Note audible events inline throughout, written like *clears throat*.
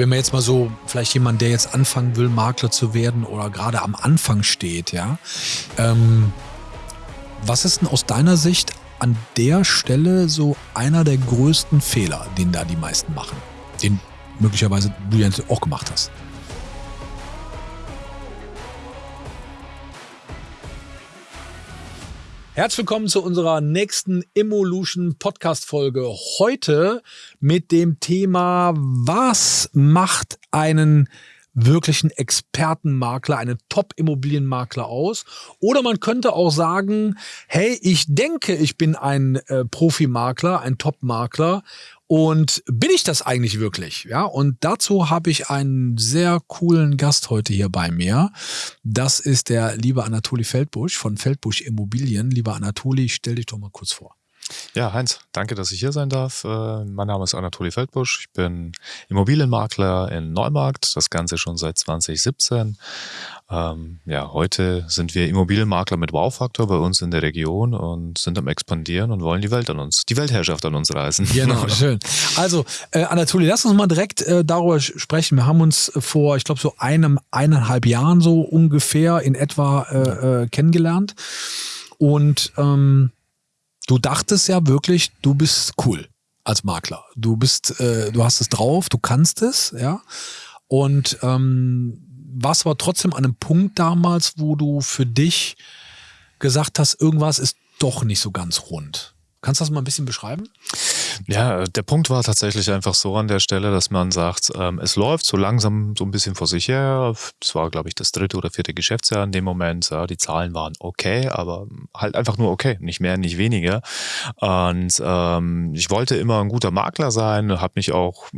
wenn man jetzt mal so, vielleicht jemand, der jetzt anfangen will, Makler zu werden oder gerade am Anfang steht, ja, ähm, was ist denn aus deiner Sicht an der Stelle so einer der größten Fehler, den da die meisten machen? Den möglicherweise du jetzt auch gemacht hast. Herzlich willkommen zu unserer nächsten Evolution Podcast Folge. Heute mit dem Thema, was macht einen wirklichen Expertenmakler, einen Top-Immobilienmakler aus. Oder man könnte auch sagen, hey, ich denke, ich bin ein äh, Profimakler, ein Top-Makler und bin ich das eigentlich wirklich? Ja, und dazu habe ich einen sehr coolen Gast heute hier bei mir. Das ist der liebe Anatoli Feldbusch von Feldbusch Immobilien. Lieber Anatoli, stell dich doch mal kurz vor. Ja, Heinz, danke, dass ich hier sein darf. Äh, mein Name ist Anatoli Feldbusch. Ich bin Immobilienmakler in Neumarkt, das Ganze schon seit 2017. Ähm, ja, heute sind wir Immobilienmakler mit Wow-Faktor bei uns in der Region und sind am expandieren und wollen die Welt an uns, die Weltherrschaft an uns reißen. Genau, *laughs* schön. Also, äh, Anatoli, lass uns mal direkt äh, darüber sprechen. Wir haben uns vor, ich glaube, so einem, eineinhalb Jahren so ungefähr in etwa äh, äh, kennengelernt. Und ähm, du dachtest ja wirklich, du bist cool als Makler. Du bist, äh, du hast es drauf, du kannst es, ja. Und ähm, warst aber trotzdem an einem Punkt damals, wo du für dich gesagt hast, irgendwas ist doch nicht so ganz rund. Kannst du das mal ein bisschen beschreiben? Ja, der Punkt war tatsächlich einfach so an der Stelle, dass man sagt, ähm, es läuft so langsam so ein bisschen vor sich her. Das war, glaube ich, das dritte oder vierte Geschäftsjahr in dem Moment. Ja, die Zahlen waren okay, aber halt einfach nur okay, nicht mehr, nicht weniger. Und ähm, ich wollte immer ein guter Makler sein, habe mich auch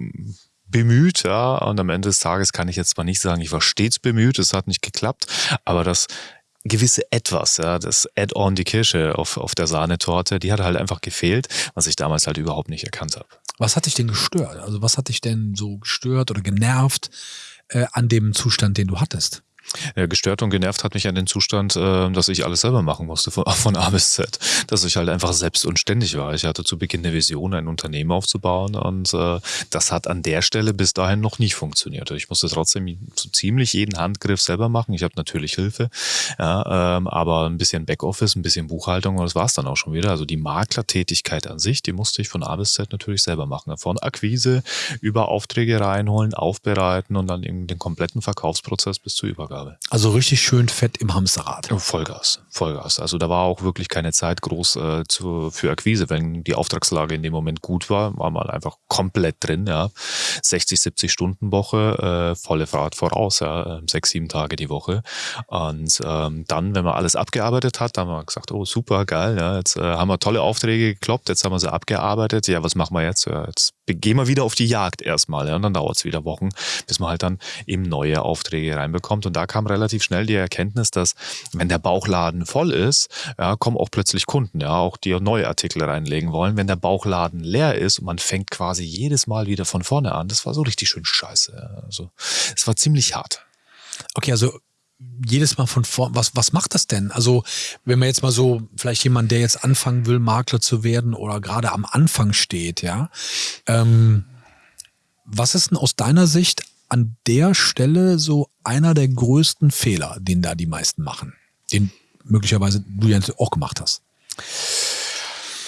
bemüht, ja, und am Ende des Tages kann ich jetzt zwar nicht sagen, ich war stets bemüht, es hat nicht geklappt, aber das gewisse Etwas, ja, das Add-on, die Kirsche auf, auf der Sahnetorte, die hat halt einfach gefehlt, was ich damals halt überhaupt nicht erkannt habe. Was hat dich denn gestört? Also was hat dich denn so gestört oder genervt äh, an dem Zustand, den du hattest? Ja, gestört und genervt hat mich an den Zustand, äh, dass ich alles selber machen musste, *laughs* von, A bis Z. Dass ich halt einfach selbst und ständig war. Ich hatte zu Beginn eine Vision, ein Unternehmen aufzubauen und äh, das hat an der Stelle bis dahin noch nicht funktioniert. Ich musste trotzdem so ziemlich jeden Handgriff selber machen. Ich habe natürlich Hilfe, ja, ähm, aber ein bisschen Backoffice, ein bisschen Buchhaltung und das war es dann auch schon wieder. Also die Maklertätigkeit an sich, die musste ich von A bis Z natürlich selber machen. Von Akquise über Aufträge reinholen, aufbereiten und dann eben den kompletten Verkaufsprozess bis zur Übergabe. Aufgabe. Also richtig schön fett im Hamsterrad. Vollgas, Vollgas. Also da war auch wirklich keine Zeit groß äh, zu, für Akquise. Wenn die Auftragslage in dem Moment gut war, war man einfach komplett drin. Ja. 60, 70 Stunden Woche, äh, volle Fahrt voraus, ja. sechs, sieben Tage die Woche. Und ähm, dann, wenn man alles abgearbeitet hat, dann haben wir gesagt, oh super, geil, ja. jetzt äh, haben wir tolle Aufträge gekloppt, jetzt haben wir sie abgearbeitet. Ja, was machen wir jetzt? Ja, jetzt gehen wir wieder auf die Jagd erstmal. Ja. Und dann dauert es wieder Wochen, bis man halt dann eben neue Aufträge reinbekommt. Und da kam relativ schnell die Erkenntnis, dass wenn der Bauchladen voll ist, ja, kommen auch plötzlich Kunden, ja, auch die neue Artikel reinlegen wollen. Wenn der Bauchladen leer ist und man fängt quasi jedes Mal wieder von vorne an, das war so richtig schön scheiße. Also es war ziemlich hart. Okay, also jedes Mal von vorne, was, was macht das denn? Also, wenn man jetzt mal so, vielleicht jemand, der jetzt anfangen will, Makler zu werden oder gerade am Anfang steht, ja, ähm, was ist denn aus deiner Sicht an der Stelle so einer der größten Fehler, den da die meisten machen, den möglicherweise du ja auch gemacht hast?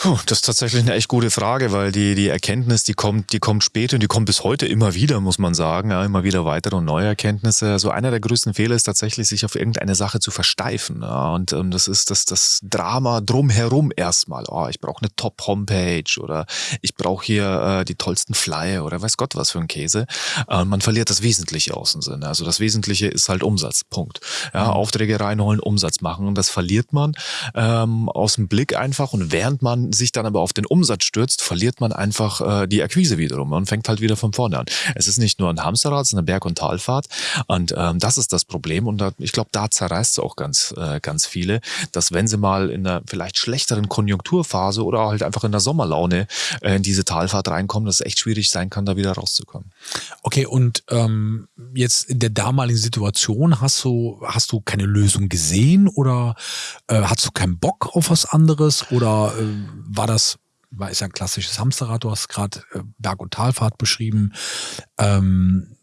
Puh, das ist tatsächlich eine echt gute Frage, weil die, die Erkenntnis, die kommt, die kommt später und die kommt bis heute immer wieder, muss man sagen. Ja, immer wieder weitere und neue Erkenntnisse. Also einer der größten Fehler ist tatsächlich, sich auf irgendeine Sache zu versteifen. Ja, und ähm, das ist das, das Drama drumherum erstmal. Oh, ich brauche eine Top-Homepage oder ich brauche hier äh, die tollsten Flyer oder weiß Gott was für ein Käse. Äh, man verliert das Wesentliche aus dem Sinne. Also das Wesentliche ist halt Umsatz. Punkt. Ja, mhm. Aufträge reinholen, Umsatz machen. Und das verliert man ähm, aus dem Blick einfach. Und während man sich dann aber auf den Umsatz stürzt, verliert man einfach äh, die Akquise wiederum und fängt halt wieder von vorne an. Es ist nicht nur ein Hamsterrad, es ist eine Berg- und Talfahrt und ähm, das ist das Problem und da, ich glaube, da zerreißt es auch ganz, äh, ganz viele, dass wenn sie mal in einer vielleicht schlechteren Konjunkturphase oder halt einfach in der Sommerlaune äh, in diese Talfahrt reinkommen, dass es echt schwierig sein kann, da wieder rauszukommen. Okay, und ähm, jetzt in der damaligen Situation hast du, hast du keine Lösung gesehen oder äh, hast du keinen Bock auf was anderes oder äh, war das, war ist ja ein klassisches Hamsterrad, du hast gerade äh, Berg- und Talfahrt beschrieben. Ähm,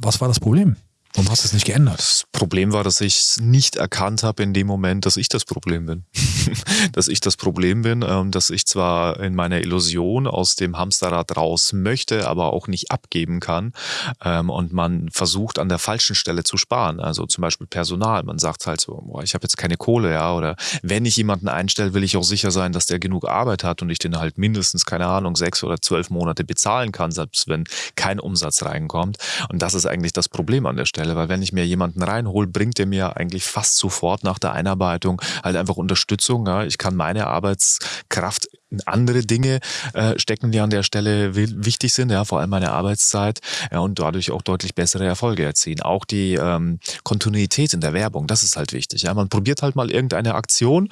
was war das Problem? Warum hast du es nicht geändert? Das Problem war, dass ich es nicht erkannt habe in dem Moment, dass ich das Problem bin. *laughs* dass ich das Problem bin, ähm, dass ich zwar in meiner Illusion aus dem Hamsterrad raus möchte, aber auch nicht abgeben kann. Ähm, und man versucht an der falschen Stelle zu sparen. Also zum Beispiel Personal. Man sagt halt so, boah, ich habe jetzt keine Kohle, ja. Oder wenn ich jemanden einstelle, will ich auch sicher sein, dass der genug Arbeit hat und ich den halt mindestens, keine Ahnung, sechs oder zwölf Monate bezahlen kann, selbst wenn kein Umsatz reinkommt. Und das ist eigentlich das Problem an der Stelle. Stelle, weil wenn ich mir jemanden reinhole, bringt der mir eigentlich fast sofort nach der Einarbeitung halt einfach Unterstützung. Ja. Ich kann meine Arbeitskraft in andere Dinge äh, stecken, die an der Stelle wichtig sind, ja, vor allem meine Arbeitszeit ja, und dadurch auch deutlich bessere Erfolge erzielen. Auch die ähm, Kontinuität in der Werbung, das ist halt wichtig. Ja. Man probiert halt mal irgendeine Aktion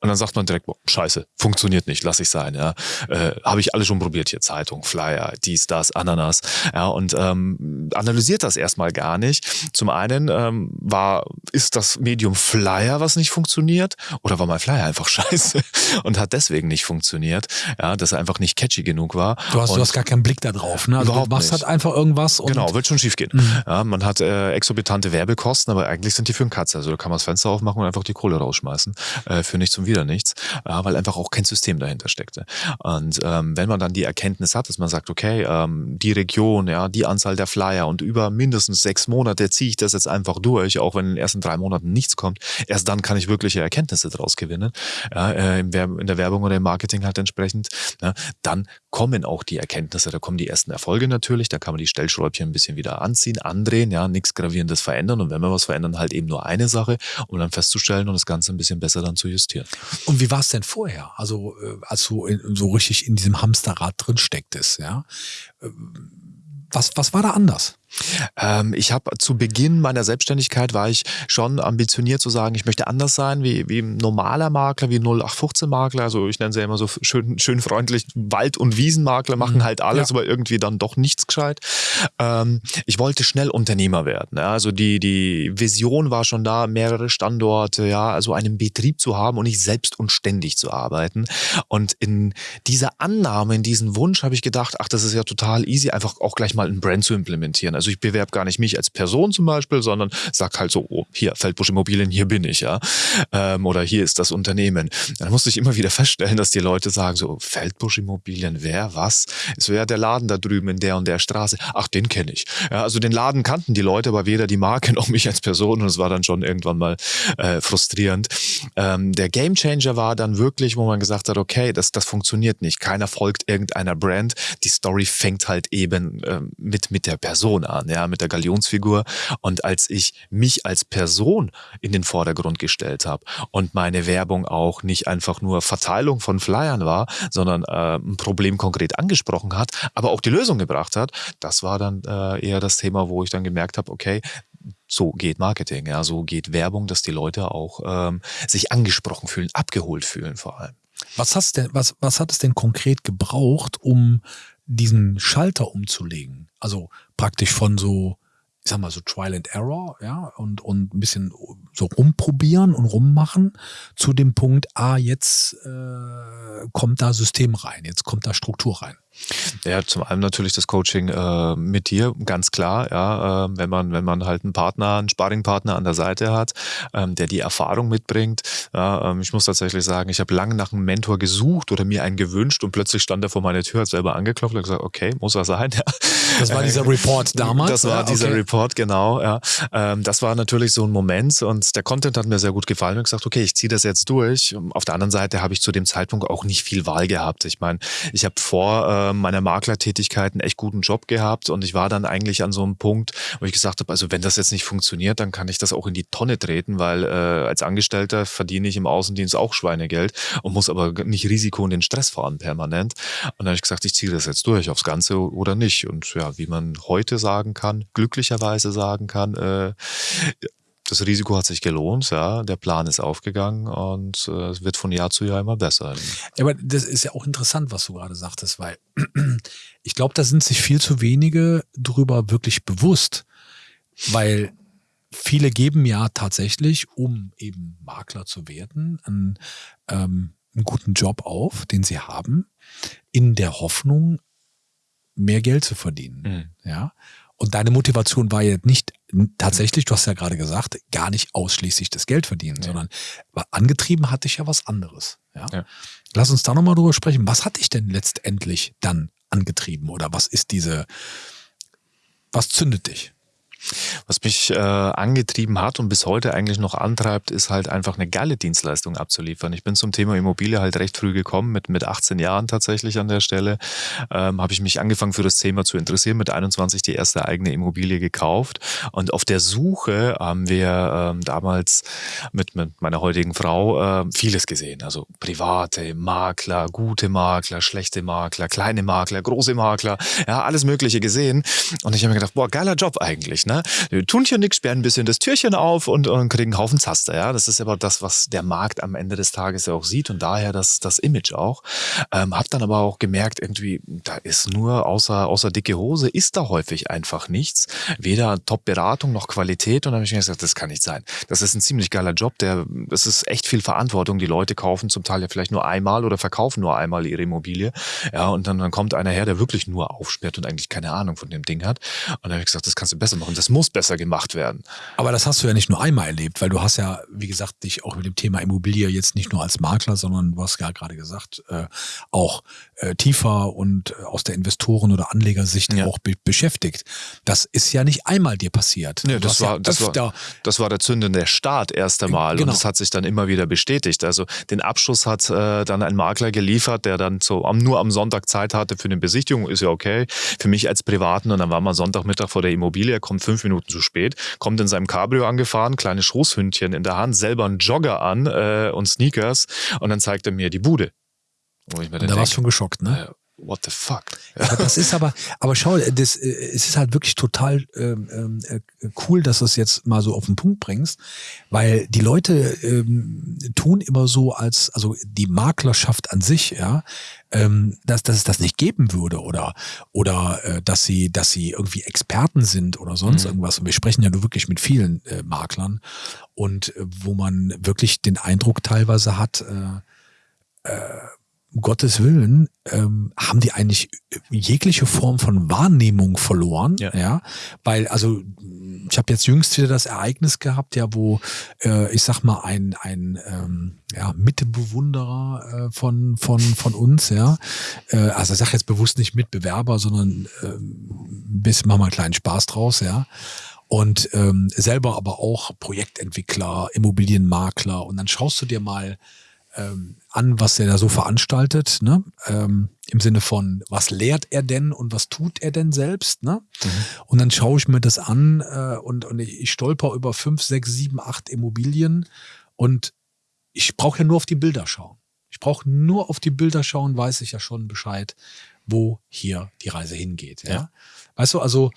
und dann sagt man direkt, boah, scheiße, funktioniert nicht, lass ich sein. Ja. Äh, Habe ich alles schon probiert hier, Zeitung, Flyer, dies, das, Ananas. Ja, und ähm, analysiert das erstmal gar nicht. Zum einen ähm, war, ist das Medium Flyer, was nicht funktioniert, oder war mein Flyer einfach *laughs* scheiße und hat deswegen nicht funktioniert, ja, dass er einfach nicht catchy genug war. Du hast, du hast gar keinen Blick da drauf, ne? Also überhaupt du machst halt einfach irgendwas. Und genau, wird schon schief gehen. Mhm. Ja, man hat äh, exorbitante Werbekosten, aber eigentlich sind die für einen Katze. Also da kann man das Fenster aufmachen und einfach die Kohle rausschmeißen. Äh, für nichts zum wieder nichts, äh, weil einfach auch kein System dahinter steckte. Und ähm, wenn man dann die Erkenntnis hat, dass man sagt, okay, ähm, die Region, ja, die Anzahl der Flyer und über mindestens sechs Monate ziehe ich das jetzt einfach durch, auch wenn in den ersten drei Monaten nichts kommt, erst dann kann ich wirkliche Erkenntnisse daraus gewinnen, ja, äh, in der Werbung oder im Marketing halt entsprechend, ja, dann kommen auch die Erkenntnisse, da kommen die ersten Erfolge natürlich, da kann man die Stellschräubchen ein bisschen wieder anziehen, andrehen, ja, nichts Gravierendes verändern und wenn wir was verändern, halt eben nur eine Sache, um dann festzustellen und das Ganze ein bisschen besser dann zu justieren. Und wie war es denn vorher? Also äh, als du in, so richtig in diesem Hamsterrad drin stecktest, ja? Äh, was, was war da anders? Ähm, ich habe zu Beginn meiner Selbstständigkeit war ich schon ambitioniert zu sagen, ich möchte anders sein wie, wie ein normaler Makler, wie ein 0815 Makler. Also ich nenne sie ja immer so schön, schön freundlich Wald- und Wiesenmakler, machen mhm. halt alles, ja. aber irgendwie dann doch nichts gescheit. Ähm, ich wollte schnell Unternehmer werden. Ja. Also die, die Vision war schon da, mehrere Standorte, ja, also einen Betrieb zu haben und nicht selbst und ständig zu arbeiten. Und in dieser Annahme, in diesem Wunsch habe ich gedacht, ach, das ist ja total easy, einfach auch gleich mal ein Brand zu implementieren. Also ich bewerbe gar nicht mich als Person zum Beispiel, sondern sag halt so, oh, hier, Feldbusch Immobilien, hier bin ich, ja. Ähm, oder hier ist das Unternehmen. Dann musste ich immer wieder feststellen, dass die Leute sagen so, Feldbusch Immobilien, wer, was? Es wäre der Laden da drüben in der und der Straße. Ach, den kenne ich. Ja, also den Laden kannten die Leute, aber weder die Marke *laughs* noch mich als Person und es war dann schon irgendwann mal äh, frustrierend. Ähm, der Gamechanger war dann wirklich, wo man gesagt hat, okay, das, das funktioniert nicht. Keiner folgt irgendeiner Brand. Die Story fängt halt eben äh, mit, mit der Person an, ja, mit der Galionsfigur. Und als ich mich als Person in den Vordergrund gestellt habe und meine Werbung auch nicht einfach nur Verteilung von Flyern war, sondern äh, ein Problem konkret angesprochen hat, aber auch die Lösung gebracht hat, das war dann äh, eher das Thema, wo ich dann gemerkt habe, okay, so geht Marketing, ja, so geht Werbung, dass die Leute auch ähm, sich angesprochen fühlen, abgeholt fühlen vor allem. Was, hast denn, was, was hat es denn konkret gebraucht, um diesen Schalter umzulegen? Also praktisch von so, ich sag mal, so Trial and Error, ja, und, und ein bisschen so rumprobieren und rummachen zu dem Punkt, ah, jetzt äh, kommt da System rein, jetzt kommt da Struktur rein. Ja, zum einen natürlich das Coaching äh, mit dir, ganz klar, ja, äh, wenn man, wenn man halt einen Partner, einen Sparringpartner an der Seite hat, ähm, der die Erfahrung mitbringt. Ja, ähm, ich muss tatsächlich sagen, ich habe lange nach einem Mentor gesucht oder mir einen gewünscht und plötzlich stand er vor meiner Tür, hat selber angeklopft und gesagt, okay, muss was sein. *laughs* Ja. Das war dieser Report damals. Das war dieser Report, genau. Ja. Ähm, das war natürlich so ein Moment und der Content hat mir sehr gut gefallen und gesagt, okay, ich ziehe das jetzt durch. Auf der anderen Seite habe ich zu dem Zeitpunkt auch nicht viel Wahl gehabt. Ich meine, ich habe vor äh, meiner Maklertätigkeit einen echt guten Job gehabt und ich war dann eigentlich an so einem Punkt, wo ich gesagt habe, also wenn das jetzt nicht funktioniert, dann kann ich das auch in die Tonne treten, weil äh, als Angestellter verdiene ich im Außendienst auch Schweinegeld und muss aber nicht Risiko und den Stress fahren permanent. Und dann habe ich gesagt, ich ziehe das jetzt durch aufs Ganze oder nicht. Und ja, wie man heute sagen kann, glücklicherweise sagen kann, äh, das Risiko hat sich gelohnt, ja, der Plan ist aufgegangen und äh, es wird von Jahr zu Jahr immer besser. Ja, aber das ist ja auch interessant, was du gerade sagtest, weil *clears throat* ich glaube, da sind sich viel zu wenige drüber wirklich bewusst, weil viele geben ja tatsächlich, um eben Makler zu werden, einen, ähm, einen guten Job auf, den sie haben, in der Hoffnung, mehr Geld zu verdienen. Mhm. Ja. Und deine Motivation war jetzt nicht tatsächlich, du hast ja gerade gesagt, gar nicht ausschließlich das Geld verdienen, nee. sondern angetrieben hatte ich ja was anderes. Ja? ja. Lass uns da nochmal drüber sprechen. Was hat dich denn letztendlich dann angetrieben oder was ist diese, was zündet dich? Was mich äh, angetrieben hat und bis heute eigentlich noch antreibt, ist halt einfach eine geile Dienstleistung abzuliefern. Ich bin zum Thema Immobilie halt recht früh gekommen, mit, mit 18 Jahren tatsächlich an der Stelle. Ähm, habe ich mich angefangen für das Thema zu interessieren, mit 21 die erste eigene Immobilie gekauft. Und auf der Suche haben wir ähm, damals mit, mit meiner heutigen Frau äh, vieles gesehen. Also private Makler, gute Makler, schlechte Makler, kleine Makler, große Makler, ja, alles Mögliche gesehen. Und ich habe mir gedacht, boah, geiler Job eigentlich. Ne? Wir tun hier nichts, sperren ein bisschen das Türchen auf und, und kriegen einen Haufen Zaster. Ja? Das ist aber das, was der Markt am Ende des Tages ja auch sieht und daher das, das Image auch. Ähm, hab dann aber auch gemerkt, irgendwie, da ist nur außer, außer dicke Hose, ist da häufig einfach nichts. Weder Top-Beratung noch Qualität. Und dann habe ich mir gesagt, das kann nicht sein. Das ist ein ziemlich geiler Job. Der, das ist echt viel Verantwortung. Die Leute kaufen zum Teil ja vielleicht nur einmal oder verkaufen nur einmal ihre Immobilie. Ja, und dann, dann kommt einer her, der wirklich nur aufsperrt und eigentlich keine Ahnung von dem Ding hat. Und dann habe ich gesagt, das kannst du besser machen das muss besser gemacht werden. Aber das hast du ja nicht nur einmal erlebt, weil du hast ja, wie gesagt, dich auch mit dem Thema Immobilie jetzt nicht nur als Makler, sondern du hast ja gerade gesagt, äh, auch äh, tiefer und äh, aus der Investoren- oder Anlegersicht ja. auch be beschäftigt. Das ist ja nicht einmal dir passiert. Nee, das, war, ja das, war, das war der zündende Start erst einmal genau. und das hat sich dann immer wieder bestätigt. Also den Abschluss hat äh, dann ein Makler geliefert, der dann so am, nur am Sonntag Zeit hatte für eine Besichtigung, ist ja okay. Für mich als Privaten und dann war man Sonntagmittag vor der Immobilie, kommt fünf Minuten zu spät, kommt in seinem Cabrio angefahren, kleines Schoßhündchen in der Hand, selber einen Jogger an äh, und Sneakers und dann zeigt er mir die Bude. Und da warst du schon geschockt, ne? What the fuck? Ja, das ist aber, aber schau, das, äh, es ist halt wirklich total ähm, ähm, äh, cool, dass du es jetzt mal so auf den Punkt bringst, weil die Leute ähm, tun immer so als, also die Maklerschaft an sich, ja, ähm, dass, dass es das nicht geben würde oder oder äh, dass sie dass sie irgendwie Experten sind oder sonst mhm. irgendwas. Und wir sprechen ja nur wirklich mit vielen äh, Maklern und äh, wo man wirklich den Eindruck teilweise hat, äh, äh, um Gottes Willen, ähm, haben die eigentlich jegliche Form von Wahrnehmung verloren. Ja. ja? Weil, also, ich habe jetzt jüngst wieder das Ereignis gehabt, ja, wo äh, ich sag mal, ein, ein ähm, ja, Mitbewunderer äh, von, von, von uns, ja. Äh, also ich sage jetzt bewusst nicht Mitbewerber, sondern äh, ein bisschen machen wir einen kleinen Spaß draus, ja und ähm, selber aber auch Projektentwickler, Immobilienmakler und dann schaust du dir mal ähm, an, was er da so veranstaltet, ne? Ähm, im Sinne von, was lehrt er denn und was tut er denn selbst, ne? Mhm. Und dann schaue ich mir das an äh, und, und ich, stolper über fünf, sechs, sieben, acht Immobilien und ich brauche ja nur auf die Bilder schauen. Ich brauche nur auf die Bilder schauen, weiß ich ja schon Bescheid, wo hier die Reise hingeht. Ja? ja. Weißt du, also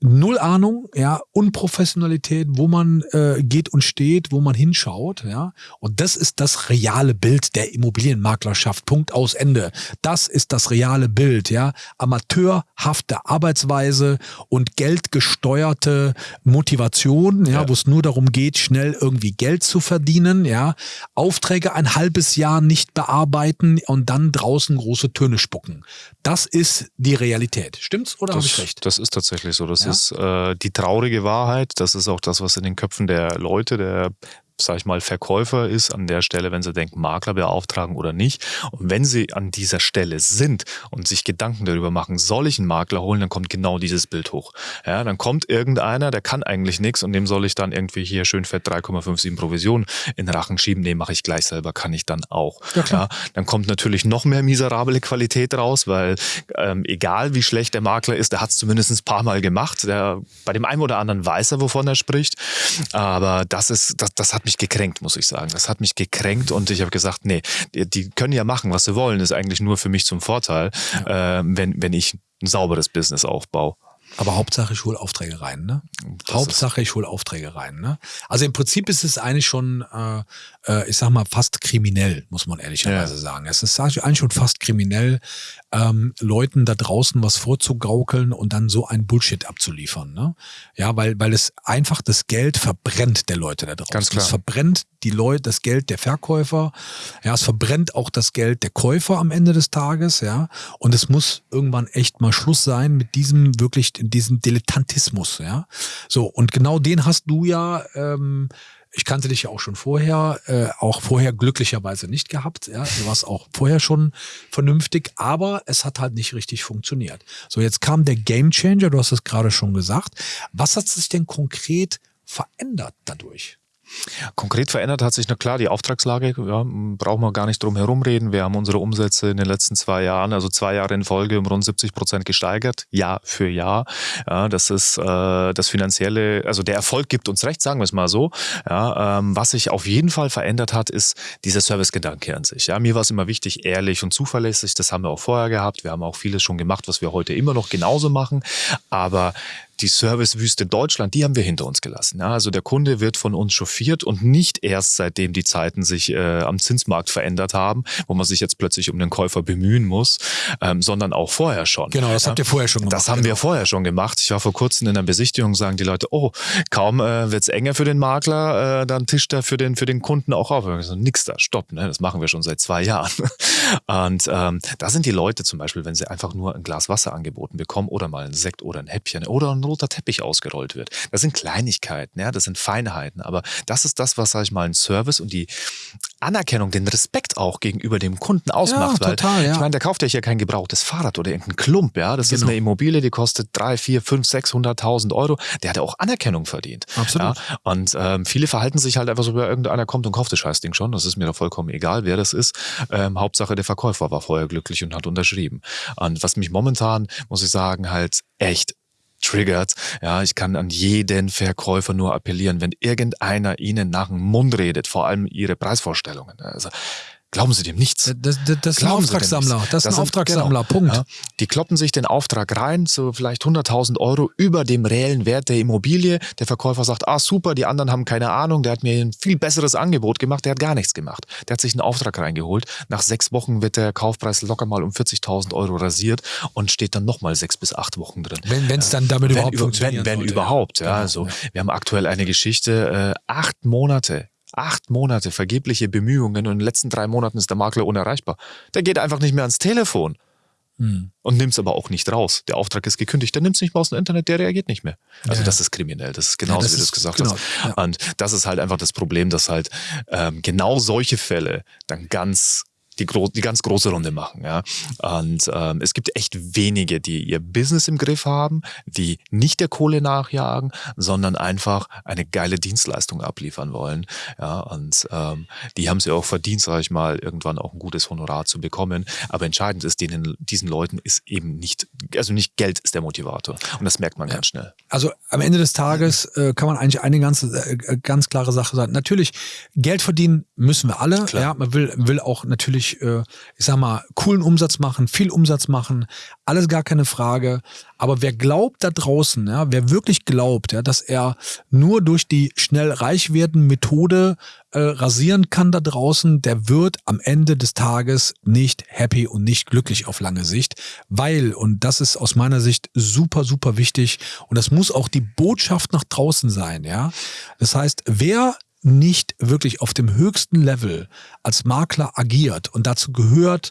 null Ahnung, ja, Unprofessionalität, wo man äh, geht und steht, wo man hinschaut, ja. Und das ist das reale Bild der Immobilienmaklerschaft. Punkt aus Ende. Das ist das reale Bild, ja. Amateurhafte Arbeitsweise und geldgesteuerte Motivation, ja, ja. wo es nur darum geht, schnell irgendwie Geld zu verdienen, ja. Aufträge ein halbes Jahr nicht bearbeiten und dann draußen große Töne spucken. Das ist die Realität. Stimmt's oder habe ich recht? Das ist tatsächlich so. Das ja? ist äh, die traurige Wahrheit. Das ist auch das, was in den Köpfen der Leute, der sag ich mal, Verkäufer ist an der Stelle, wenn sie denken, Makler beauftragen oder nicht. Und wenn sie an dieser Stelle sind und sich Gedanken darüber machen, soll ich einen Makler holen, dann kommt genau dieses Bild hoch. Ja, dann kommt irgendeiner, der kann eigentlich nichts und dem soll ich dann irgendwie hier schön fett 3,57 Provision in Rachen schieben. Nee, mache ich gleich selber, kann ich dann auch. Ja, ja, dann kommt natürlich noch mehr miserable Qualität raus, weil ähm, egal wie schlecht der Makler ist, der hat es zumindest ein paar Mal gemacht. Der, bei dem einen oder anderen weiß er, wovon er spricht. Aber das ist, das, das hat mich gekränkt, muss ich sagen. Das hat mich gekränkt und ich habe gesagt, nee, die, die, können ja machen, was sie wollen, ist eigentlich nur für mich zum Vorteil, ja. äh, wenn, wenn ich ein sauberes Business aufbaue. Aber Hauptsache ich hole Aufträge rein, ne? Das Hauptsache ich hole Aufträge rein, ne? Also im Prinzip ist es eigentlich schon, äh, äh, ich sag mal, fast kriminell, muss man ehrlicherweise ja. sagen. Es ist eigentlich schon fast kriminell, ähm, Leuten da draußen was vorzugaukeln und dann so ein Bullshit abzuliefern. Ne? Ja, weil, weil es einfach das Geld verbrennt der Leute da draußen. Ganz klar. Es verbrennt die Leute, das Geld der Verkäufer. Ja, es verbrennt auch das Geld der Käufer am Ende des Tages. Ja, und es muss irgendwann echt mal Schluss sein mit diesem wirklich, diesem Dilettantismus. Ja, so und genau den hast du ja. Ähm, ich kannte dich ja auch schon vorher, äh, auch vorher glücklicherweise nicht gehabt. Ja, du warst auch vorher schon vernünftig, aber es hat halt nicht richtig funktioniert. So, jetzt kam der Game Changer, du hast es gerade schon gesagt. Was hat sich denn konkret verändert dadurch? Konkret verändert hat sich, na klar, die Auftragslage, ja, brauchen wir gar nicht drum herum reden. Wir haben unsere Umsätze in den letzten zwei Jahren, also zwei Jahre in Folge, um rund 70 Prozent gesteigert, Jahr für Jahr. Ja, das ist äh, das finanzielle, also der Erfolg gibt uns recht, sagen wir es mal so. Ja, ähm, was sich auf jeden Fall verändert hat, ist dieser Servicegedanke an sich. Ja, mir war es immer wichtig, ehrlich und zuverlässig. Das haben wir auch vorher gehabt. Wir haben auch vieles schon gemacht, was wir heute immer noch genauso machen. Aber die Servicewüste Deutschland, die haben wir hinter uns gelassen. Ja, also der Kunde wird von uns chauffiert und nicht erst seitdem die Zeiten sich äh, am Zinsmarkt verändert haben, wo man sich jetzt plötzlich um den Käufer bemühen muss, ähm, sondern auch vorher schon. Genau, das ja, habt ihr vorher schon gemacht. Das haben genau. wir vorher schon gemacht. Ich war vor kurzem in einer Besichtigung, sagen die Leute, oh, kaum äh, wird's enger für den Makler, äh, dann tischt er für den, für den Kunden auch auf. So, nix da, stopp, ne? das machen wir schon seit zwei Jahren. *laughs* Und ähm, da sind die Leute zum Beispiel, wenn sie einfach nur ein Glas Wasser angeboten bekommen oder mal ein Sekt oder ein Häppchen oder ein roter Teppich ausgerollt wird. Das sind Kleinigkeiten, ja, das sind Feinheiten, aber das ist das, was, sag ich mal, ein Service und die Anerkennung, den Respekt auch gegenüber dem Kunden ausmacht. Ja, total, weil, ja. Ich meine, der kauft ja hier kein gebrauchtes Fahrrad oder irgendein Klump, ja. Das ist Genau. eine Immobilie, die kostet drei, vier, fünf, 600.000 Euro. Der hat ja auch Anerkennung verdient. Absolut. Ja? Und ähm, viele verhalten sich halt einfach so, ja, irgendeiner kommt und kauft das Scheißding schon. Das ist mir doch vollkommen egal, wer das ist. Ähm, Hauptsache, der Verkäufer war vorher glücklich und hat unterschrieben. Und was mich momentan, muss ich sagen, halt echt triggert. Ja, ich kann an jeden Verkäufer nur appellieren, wenn irgendeiner ihnen nach dem Mund redet, vor allem ihre Preisvorstellungen. Also, glauben Sie dem nichts. Das, das, das ist ein Auftragssammler. Das ist ein sind- Auftragssammler. genau, Punkt. Ja, die kloppen sich den Auftrag rein, so vielleicht 100.000 Euro über dem reellen Wert der Immobilie. Der Verkäufer sagt, ah super, die anderen haben keine Ahnung, der hat mir ein viel besseres Angebot gemacht, der hat gar nichts gemacht. Der hat sich einen Auftrag reingeholt. Nach sechs Wochen wird der Kaufpreis locker mal um 40.000 Euro rasiert und steht dann nochmal sechs bis acht Wochen drin. Wenn es dann damit Wenn, überhaupt über, funktionieren wenn, wenn sollte, überhaupt, ja. Genau, also. Wir haben aktuell eine Geschichte, äh, acht Monate. Acht Monate vergebliche Bemühungen und in den letzten drei Monaten ist der Makler unerreichbar. Der geht einfach nicht mehr ans Telefon Hm. und nimmt es aber auch nicht raus. Der Auftrag ist gekündigt, der nimmt es nicht mehr aus dem Internet, der reagiert nicht mehr. Also Ja. das ist kriminell, das ist genauso, das wie du es gesagt genau, hast. ja. Und das ist halt einfach das Problem, dass halt ähm, genau solche Fälle dann ganz die, gro die ganz große Runde machen. Ja? Und ähm, es gibt echt wenige, die ihr Business im Griff haben, die nicht der Kohle nachjagen, sondern einfach eine geile Dienstleistung abliefern wollen. Ja? Und ähm, die haben sie auch verdient, sage ich mal, irgendwann auch ein gutes Honorar zu bekommen. Aber entscheidend ist, denen, diesen Leuten ist eben nicht, also nicht Geld ist der Motivator. Und das merkt man ganz schnell. Also am Ende des Tages äh, kann man eigentlich eine ganz, äh, ganz klare Sache sagen. Natürlich, Geld verdienen müssen wir alle. Klar. Ja, man will, will auch natürlich, äh, ich sag mal, coolen Umsatz machen, viel Umsatz machen, alles gar keine Frage. Aber wer glaubt da draußen, ja, wer wirklich glaubt, ja, dass er nur durch die schnell reich werden Methode äh, rasieren kann da draußen, der wird am Ende des Tages nicht happy und nicht glücklich auf lange Sicht, weil, und das ist aus meiner Sicht super, super wichtig, und das muss auch die Botschaft nach draußen sein, ja. Das heißt, wer nicht wirklich auf dem höchsten Level als Makler agiert. Und dazu gehört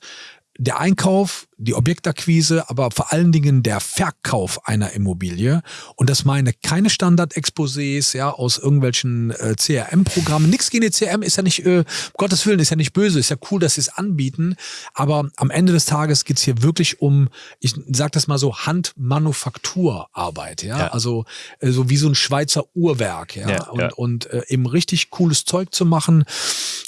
der Einkauf, die Objektakquise, aber vor allen Dingen der Verkauf einer Immobilie. Und das meine keine Standard-Exposés ja, aus irgendwelchen äh, CRM-Programmen. Nix gegen die CRM ist ja nicht, äh, um Gottes Willen, ist ja nicht böse, ist ja cool, dass sie es anbieten. Aber am Ende des Tages geht's hier wirklich um, ich sag das mal so, Handmanufakturarbeit. Ja? Ja. Also äh, so wie so ein Schweizer Uhrwerk. Ja? Ja, und ja. und äh, eben richtig cooles Zeug zu machen.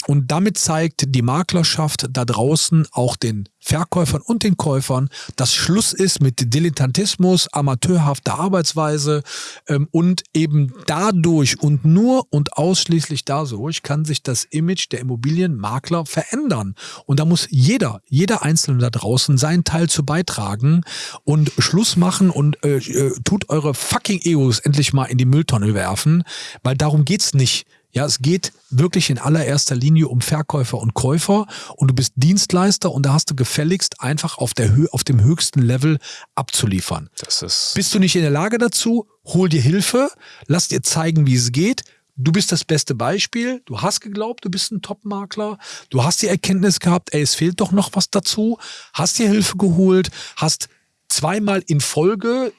Und damit zeigt die Maklerschaft da draußen auch den Verkäufern und den Käufern, dass Schluss ist mit Dilettantismus, amateurhafter Arbeitsweise ähm, und eben dadurch und nur und ausschließlich dadurch kann sich das Image der Immobilienmakler verändern. Und da muss jeder, jeder Einzelne da draußen seinen Teil zu beitragen und Schluss machen und äh, äh, tut eure fucking Egos endlich mal in die Mülltonne werfen, weil darum geht's nicht. Ja, es geht wirklich in allererster Linie um Verkäufer und Käufer und du bist Dienstleister und da hast du gefälligst einfach auf, der auf dem höchsten Level abzuliefern. Das ist Bist du nicht in der Lage dazu, hol dir Hilfe, lass dir zeigen, wie es geht. Du bist das beste Beispiel. Du hast geglaubt, du bist ein Top-Makler. Du hast die Erkenntnis gehabt, ey, es fehlt doch noch was dazu. Hast dir Hilfe geholt, hast zweimal in Folge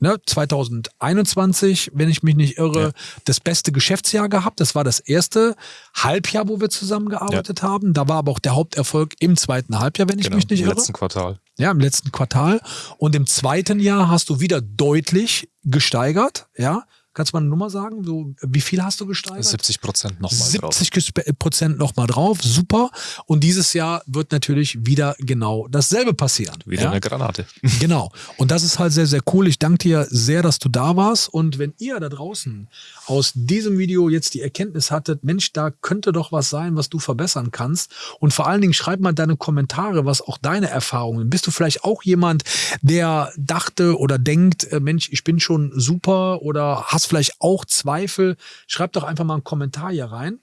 ne, 2021, wenn ich mich nicht irre, Ja. das beste Geschäftsjahr gehabt. Das war das erste Halbjahr, wo wir zusammengearbeitet haben. Da war aber auch der Haupterfolg im zweiten Halbjahr, wenn ich genau, mich nicht im irre. letzten Quartal. Ja, im letzten Quartal. Und im zweiten Jahr hast du wieder deutlich gesteigert. Ja, kannst du mal eine Nummer sagen? So, wie viel hast du gesteigert? 70 Prozent nochmal drauf. 70 Prozent nochmal drauf. Super. Und dieses Jahr wird natürlich wieder genau dasselbe passieren. Wieder ja? eine Granate. *laughs* Genau. Und das ist halt sehr, sehr cool. Ich danke dir sehr, dass du da warst. Und wenn ihr da draußen aus diesem Video jetzt die Erkenntnis hattet, Mensch, da könnte doch was sein, was du verbessern kannst. Und vor allen Dingen schreib mal deine Kommentare, was auch deine Erfahrungen. Bist du vielleicht auch jemand, der dachte oder denkt, äh, Mensch, ich bin schon super oder hast vielleicht auch Zweifel? Schreib doch einfach mal einen Kommentar hier rein.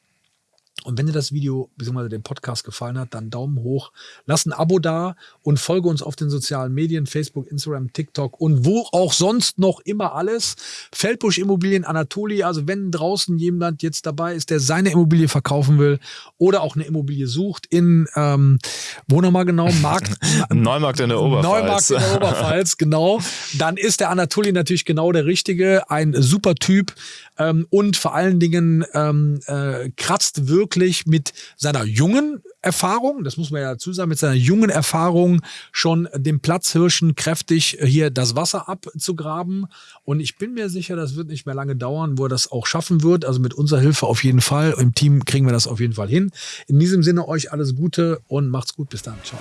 Und wenn dir das Video bzw. den Podcast gefallen hat, dann Daumen hoch, lass ein Abo da und folge uns auf den sozialen Medien, Facebook, Instagram, TikTok und wo auch sonst noch immer alles. Feldbusch Immobilien Anatoli, also wenn draußen jemand jetzt dabei ist, der seine Immobilie verkaufen will oder auch eine Immobilie sucht in, ähm, wo nochmal genau, Markt, *laughs* Neumarkt in der Oberpfalz. Neumarkt in der Oberpfalz, *laughs* genau. Dann ist der Anatoli natürlich genau der Richtige. Ein super Typ. Ähm, und vor allen Dingen ähm, äh, kratzt wirklich mit seiner jungen Erfahrung, das muss man ja dazu sagen, mit seiner jungen Erfahrung schon dem Platzhirschen kräftig hier das Wasser abzugraben. Und ich bin mir sicher, das wird nicht mehr lange dauern, wo er das auch schaffen wird. Also mit unserer Hilfe auf jeden Fall. Im Team kriegen wir das auf jeden Fall hin. In diesem Sinne euch alles Gute und macht's gut. Bis dann. Ciao.